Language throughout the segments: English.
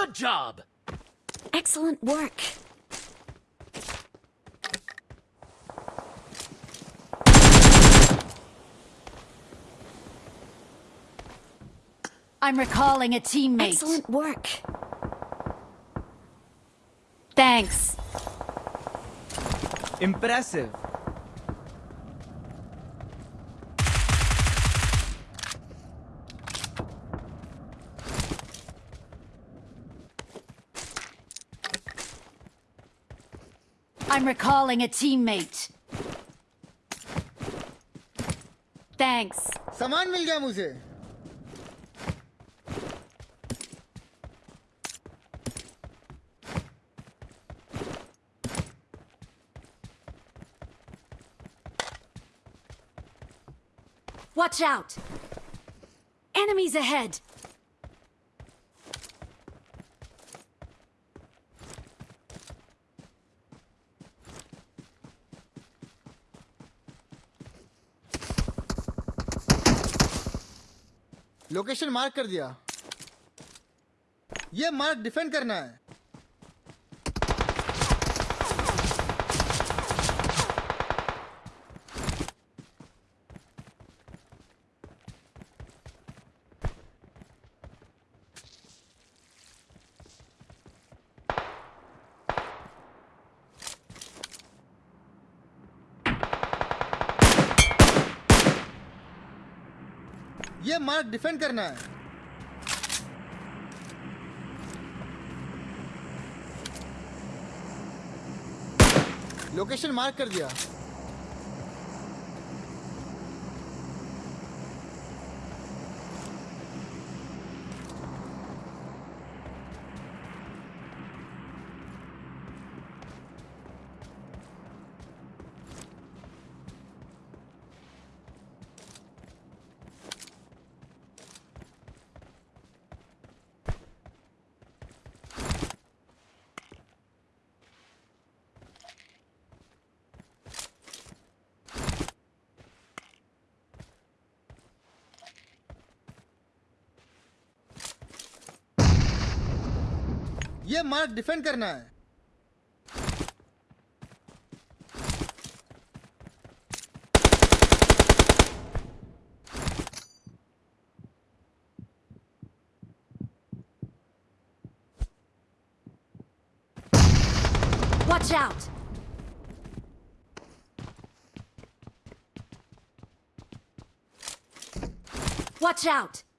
Good job! Excellent work. I'm recalling a teammate. Excellent work. Thanks. Impressive. I'm recalling a teammate. Thanks. सामान मिल गया मुझे Watch out! Enemies ahead! Location mark कर दिया। ये mark defend करना है। ये मार्क डिफेंड करना है। लोकेशन मार्क कर दिया। ये मार्क डिफेंड करना है Watch out! Watch out!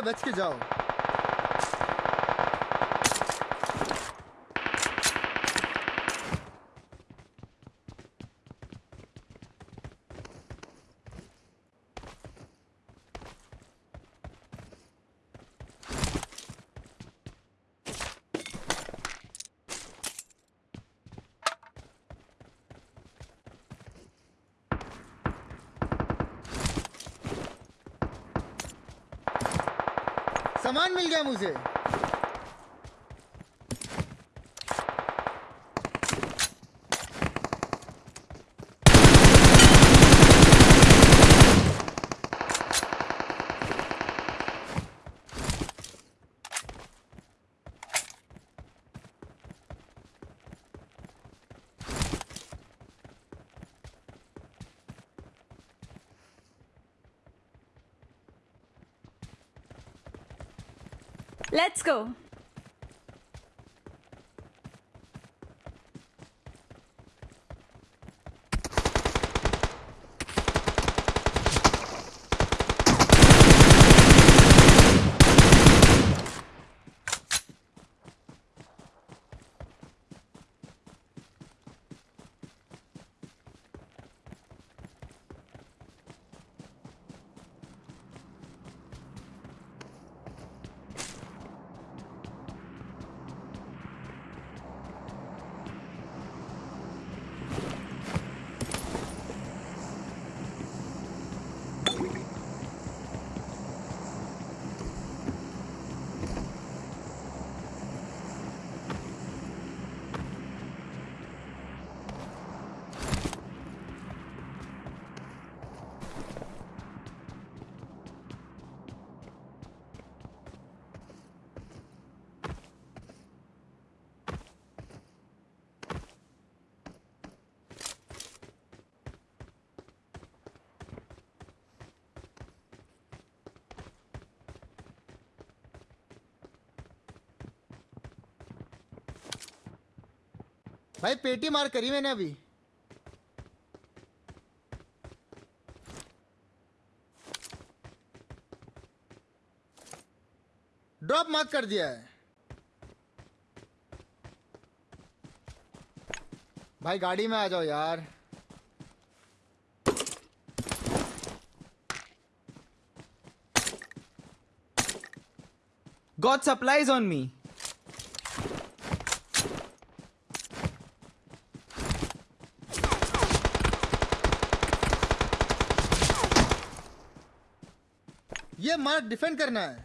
बच के जाओ। सामान मिल गया मुझे। Let's go. भाई पेटी मार करी मैंने अभी। ड्रॉप मार्क कर दिया है। भाई गाड़ी में आ जाओ यार। Got supplies on me. ये मार्क डिफेंड करना है।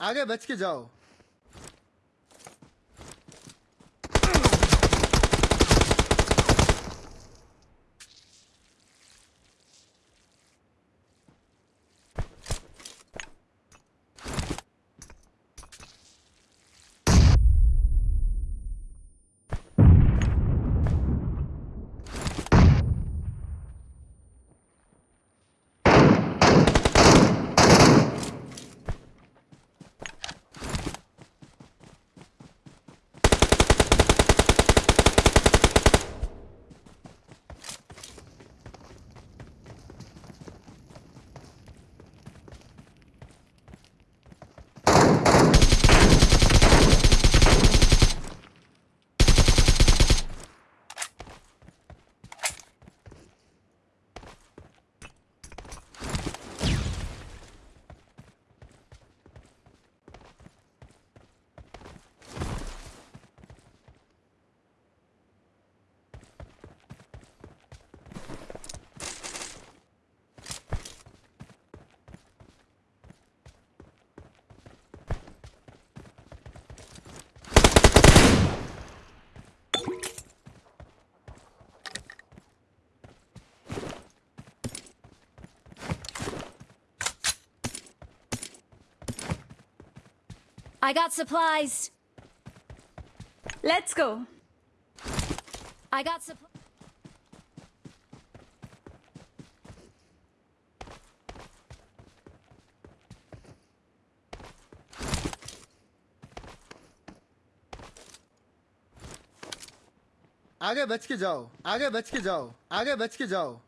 आगे बच के जाओ। I got supplies. Let's go. I got supplies. आगे बच के जाओ आगे बच के जाओ आगे बच के जाओ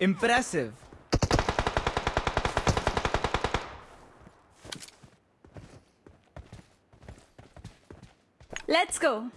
Impressive. Let's go.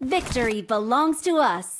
Victory belongs to us.